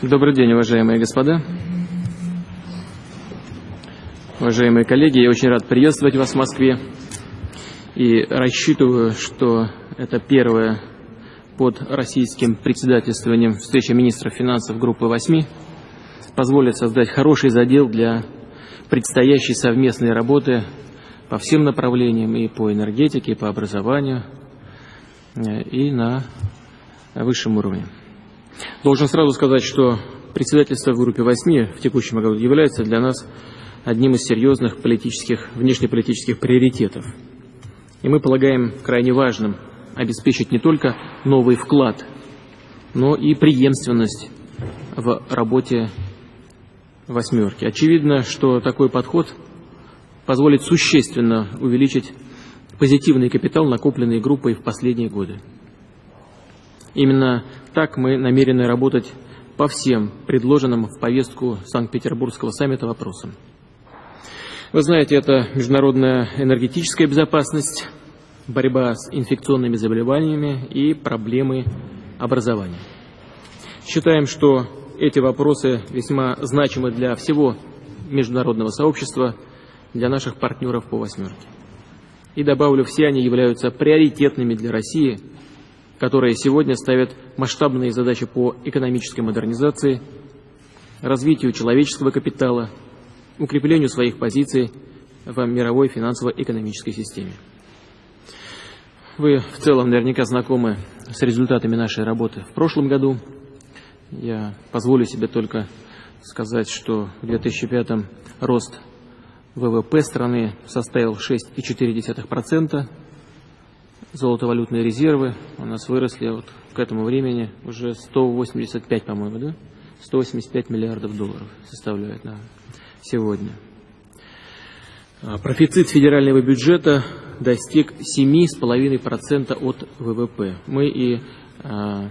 Добрый день, уважаемые господа. Уважаемые коллеги, я очень рад приветствовать вас в Москве и рассчитываю, что это первая под российским председательствованием встреча министров финансов группы 8 позволит создать хороший задел для предстоящей совместной работы по всем направлениям и по энергетике, и по образованию, э, и на высшем уровне. Должен сразу сказать, что председательство в группе 8 в текущем году является для нас одним из серьезных политических, внешнеполитических приоритетов. И мы полагаем крайне важным обеспечить не только новый вклад, но и преемственность в работе восьмерки. Очевидно, что такой подход позволит существенно увеличить позитивный капитал, накопленный группой в последние годы. Именно так мы намерены работать по всем предложенным в повестку Санкт-Петербургского саммита вопросам. Вы знаете, это международная энергетическая безопасность, борьба с инфекционными заболеваниями и проблемы образования. Считаем, что эти вопросы весьма значимы для всего международного сообщества, для наших партнеров по «восьмерке». И добавлю, все они являются приоритетными для России – которые сегодня ставят масштабные задачи по экономической модернизации, развитию человеческого капитала, укреплению своих позиций в мировой финансово-экономической системе. Вы в целом наверняка знакомы с результатами нашей работы в прошлом году. Я позволю себе только сказать, что в 2005 рост ВВП страны составил 6,4%, золотовалютные резервы у нас выросли вот к этому времени уже 185, по-моему, да? 185 миллиардов долларов составляет на сегодня. А профицит федерального бюджета достиг 7,5% от ВВП. Мы и, а,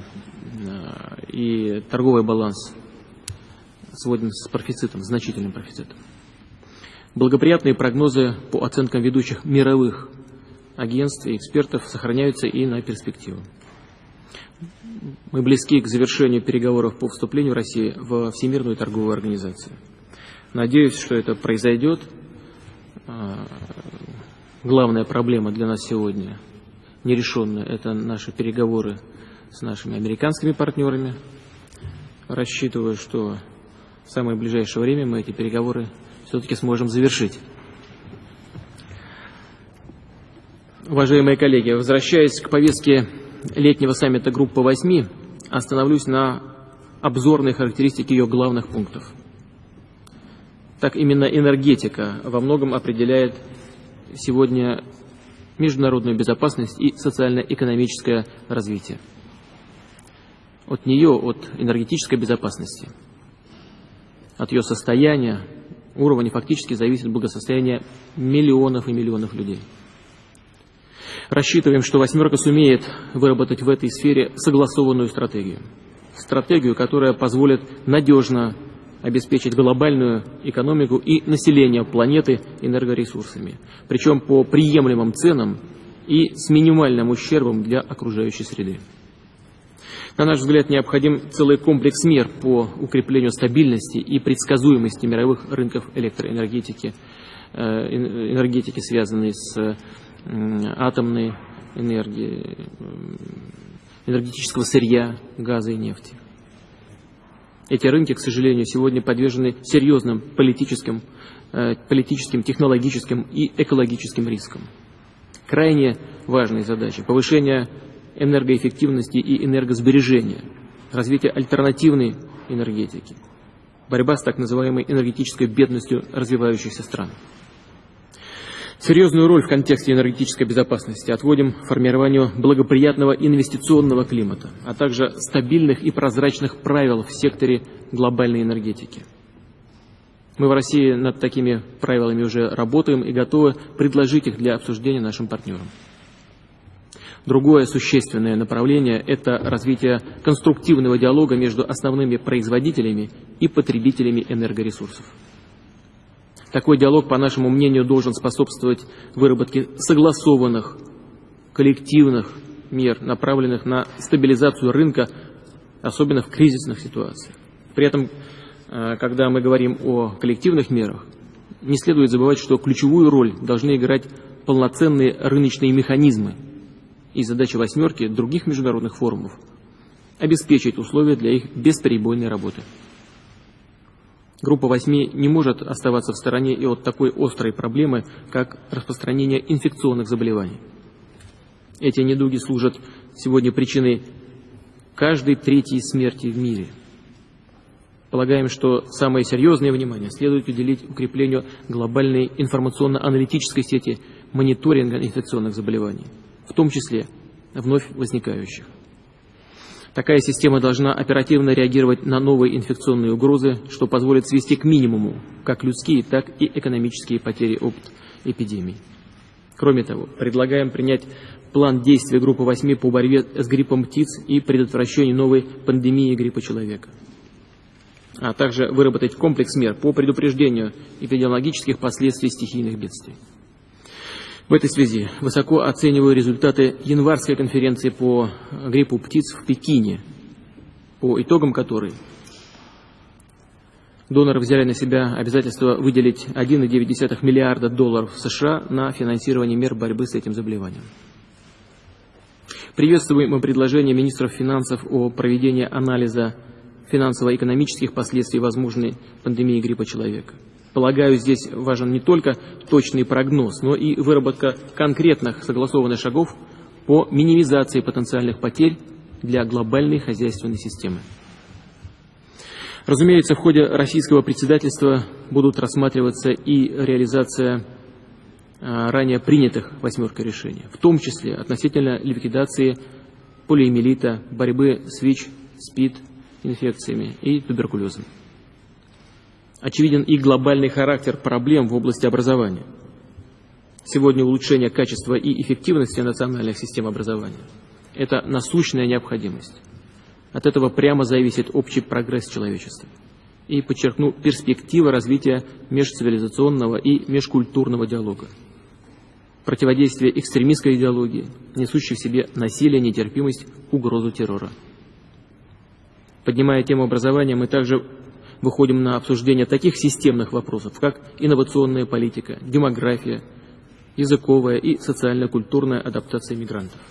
и торговый баланс сводим с профицитом, значительным профицитом. Благоприятные прогнозы по оценкам ведущих мировых агентств и экспертов сохраняются и на перспективу. Мы близки к завершению переговоров по вступлению России в Всемирную торговую организацию. Надеюсь, что это произойдет. А, главная проблема для нас сегодня нерешенная – это наши переговоры с нашими американскими партнерами. Рассчитываю, что в самое ближайшее время мы эти переговоры все-таки сможем завершить. Уважаемые коллеги, возвращаясь к повестке летнего саммита группы 8, остановлюсь на обзорной характеристике ее главных пунктов. Так именно энергетика во многом определяет сегодня международную безопасность и социально-экономическое развитие. От нее, от энергетической безопасности, от ее состояния, уровня фактически зависит благосостояние миллионов и миллионов людей. Рассчитываем, что «восьмерка» сумеет выработать в этой сфере согласованную стратегию. Стратегию, которая позволит надежно обеспечить глобальную экономику и население планеты энергоресурсами, причем по приемлемым ценам и с минимальным ущербом для окружающей среды. На наш взгляд, необходим целый комплекс мер по укреплению стабильности и предсказуемости мировых рынков электроэнергетики, э, энергетики, связанной с атомной энергии, энергетического сырья, газа и нефти. Эти рынки, к сожалению, сегодня подвержены серьезным политическим, э, политическим, технологическим и экологическим рискам. Крайне важные задачи – повышение энергоэффективности и энергосбережения, развитие альтернативной энергетики, борьба с так называемой энергетической бедностью развивающихся стран – Серьезную роль в контексте энергетической безопасности отводим формированию благоприятного инвестиционного климата, а также стабильных и прозрачных правил в секторе глобальной энергетики. Мы в России над такими правилами уже работаем и готовы предложить их для обсуждения нашим партнерам. Другое существенное направление – это развитие конструктивного диалога между основными производителями и потребителями энергоресурсов. Такой диалог, по нашему мнению, должен способствовать выработке согласованных, коллективных мер, направленных на стабилизацию рынка, особенно в кризисных ситуациях. При этом, э, когда мы говорим о коллективных мерах, не следует забывать, что ключевую роль должны играть полноценные рыночные механизмы и задача «восьмерки» других международных форумов – обеспечить условия для их бесперебойной работы. Группа восьми не может оставаться в стороне и от такой острой проблемы, как распространение инфекционных заболеваний. Эти недуги служат сегодня причиной каждой третьей смерти в мире. Полагаем, что самое серьезное внимание следует уделить укреплению глобальной информационно-аналитической сети мониторинга инфекционных заболеваний, в том числе вновь возникающих. Такая система должна оперативно реагировать на новые инфекционные угрозы, что позволит свести к минимуму как людские, так и экономические потери от эпидемий. Кроме того, предлагаем принять план действий группы 8 по борьбе с гриппом птиц и предотвращению новой пандемии гриппа человека, а также выработать комплекс мер по предупреждению эпидемиологических последствий стихийных бедствий. В этой связи высоко оцениваю результаты январской конференции по гриппу птиц в Пекине, по итогам которой доноры взяли на себя обязательство выделить 1,9 миллиарда долларов США на финансирование мер борьбы с этим заболеванием. Приветствуем предложение министров финансов о проведении анализа финансово-экономических последствий возможной пандемии гриппа человека. Полагаю, здесь важен не только точный прогноз, но и выработка конкретных согласованных шагов по минимизации потенциальных потерь для глобальной хозяйственной системы. Разумеется, в ходе российского председательства будут рассматриваться и реализация а, ранее принятых восьмеркой решений, в том числе относительно ликвидации полиэмилита, борьбы с ВИЧ, СПИД, инфекциями и туберкулезом. Очевиден и глобальный характер проблем в области образования. Сегодня улучшение качества и эффективности национальных систем образования – это насущная необходимость. От этого прямо зависит общий прогресс человечества. И подчеркну перспективы развития межцивилизационного и межкультурного диалога. Противодействие экстремистской идеологии, несущей в себе насилие, нетерпимость, угрозу террора. Поднимая тему образования, мы также выходим на обсуждение таких системных вопросов, как инновационная политика, демография, языковая и социально-культурная адаптация мигрантов.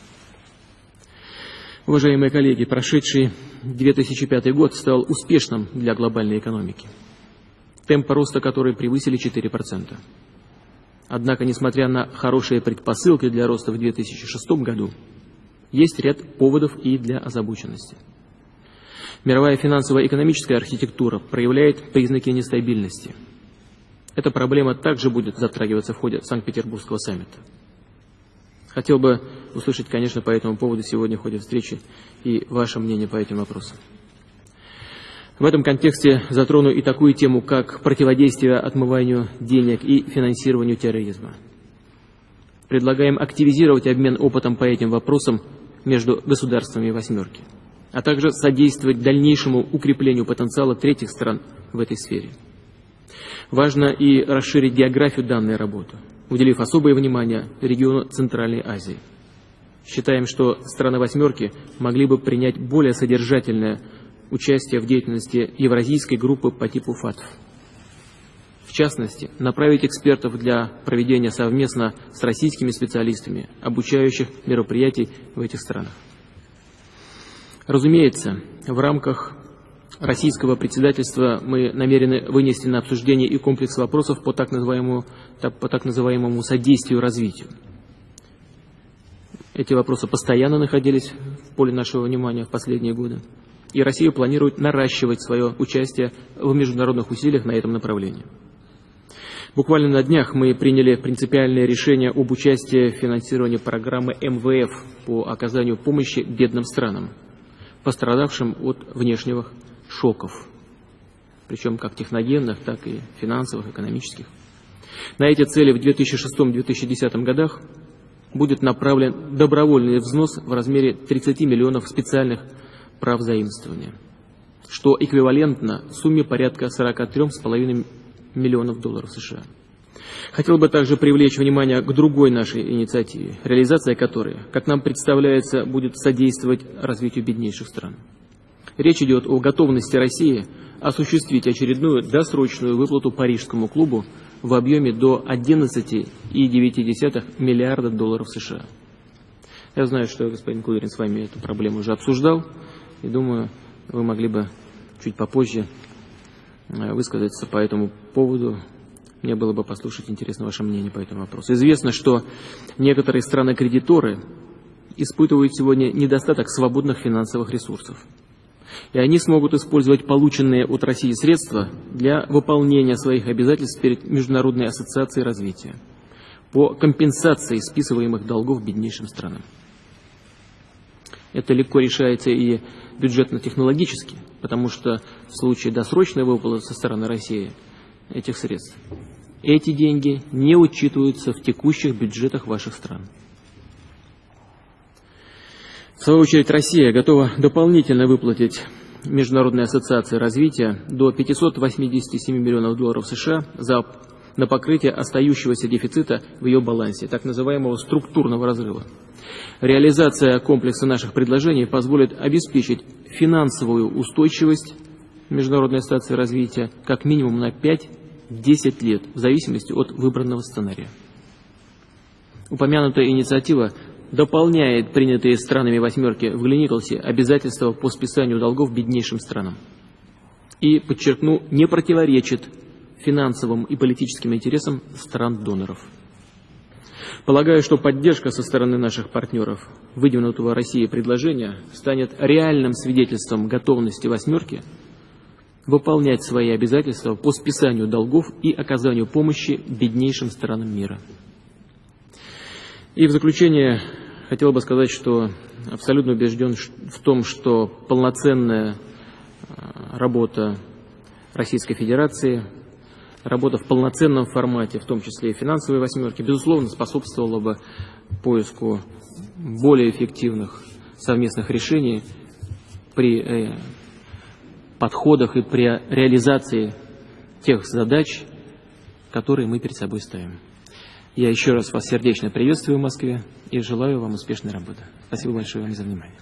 Уважаемые коллеги, прошедший 2005 год стал успешным для глобальной экономики, темпы роста которой превысили 4%. Однако, несмотря на хорошие предпосылки для роста в 2006 году, есть ряд поводов и для озабоченности. Мировая финансово-экономическая архитектура проявляет признаки нестабильности. Эта проблема также будет затрагиваться в ходе Санкт-Петербургского саммита. Хотел бы услышать, конечно, по этому поводу сегодня в ходе встречи и ваше мнение по этим вопросам. В этом контексте затрону и такую тему, как противодействие отмыванию денег и финансированию терроризма. Предлагаем активизировать обмен опытом по этим вопросам между государствами «восьмерки» а также содействовать дальнейшему укреплению потенциала третьих стран в этой сфере. Важно и расширить географию данной работы, уделив особое внимание региону Центральной Азии. Считаем, что страны «восьмерки» могли бы принять более содержательное участие в деятельности Евразийской группы по типу ФАТФ. В частности, направить экспертов для проведения совместно с российскими специалистами обучающих мероприятий в этих странах. Разумеется, в рамках российского председательства мы намерены вынести на обсуждение и комплекс вопросов по так называемому, по так называемому содействию развитию. Эти вопросы постоянно находились в поле нашего внимания в последние годы. И Россия планирует наращивать свое участие в международных усилиях на этом направлении. Буквально на днях мы приняли принципиальное решение об участии в финансировании программы МВФ по оказанию помощи бедным странам пострадавшим от внешних шоков, причем как техногенных, так и финансовых, экономических. На эти цели в 2006-2010 годах будет направлен добровольный взнос в размере 30 миллионов специальных прав заимствования, что эквивалентно сумме порядка 43,5 миллионов долларов США. Хотел бы также привлечь внимание к другой нашей инициативе, реализация которой, как нам представляется, будет содействовать развитию беднейших стран. Речь идет о готовности России осуществить очередную досрочную выплату Парижскому клубу в объеме до 11,9 миллиарда долларов США. Я знаю, что господин Кудрин с вами эту проблему уже обсуждал, и думаю, вы могли бы чуть попозже э, высказаться по этому поводу. Мне было бы послушать интересно ваше мнение по этому вопросу. Известно, что некоторые страны-кредиторы испытывают сегодня недостаток свободных финансовых ресурсов и они смогут использовать полученные от России средства для выполнения своих обязательств перед Международной ассоциацией развития по компенсации списываемых долгов беднейшим странам. Это легко решается и бюджетно-технологически, потому что в случае досрочной выплаты со стороны России этих средств, эти деньги не учитываются в текущих бюджетах ваших стран. В свою очередь, Россия готова дополнительно выплатить Международной ассоциации развития до 587 миллионов долларов США за, на покрытие остающегося дефицита в ее балансе, так называемого структурного разрыва. Реализация комплекса наших предложений позволит обеспечить финансовую устойчивость Международной ассоциации развития как минимум на 5-10 лет, в зависимости от выбранного сценария. Упомянутая инициатива дополняет принятые странами «восьмерки» в Глиниколсе обязательства по списанию долгов беднейшим странам. И, подчеркну, не противоречит финансовым и политическим интересам стран-доноров. Полагаю, что поддержка со стороны наших партнеров выдвинутого России предложения станет реальным свидетельством готовности «восьмерки» выполнять свои обязательства по списанию долгов и оказанию помощи беднейшим странам мира. И в заключение хотел бы сказать, что абсолютно убежден в том, что полноценная а, работа Российской Федерации, работа в полноценном формате, в том числе и финансовой восьмерки, безусловно, способствовала бы поиску более эффективных совместных решений при э, подходах и при реализации тех задач, которые мы перед собой ставим. Я еще раз вас сердечно приветствую в Москве и желаю вам успешной работы. Спасибо большое вам за внимание.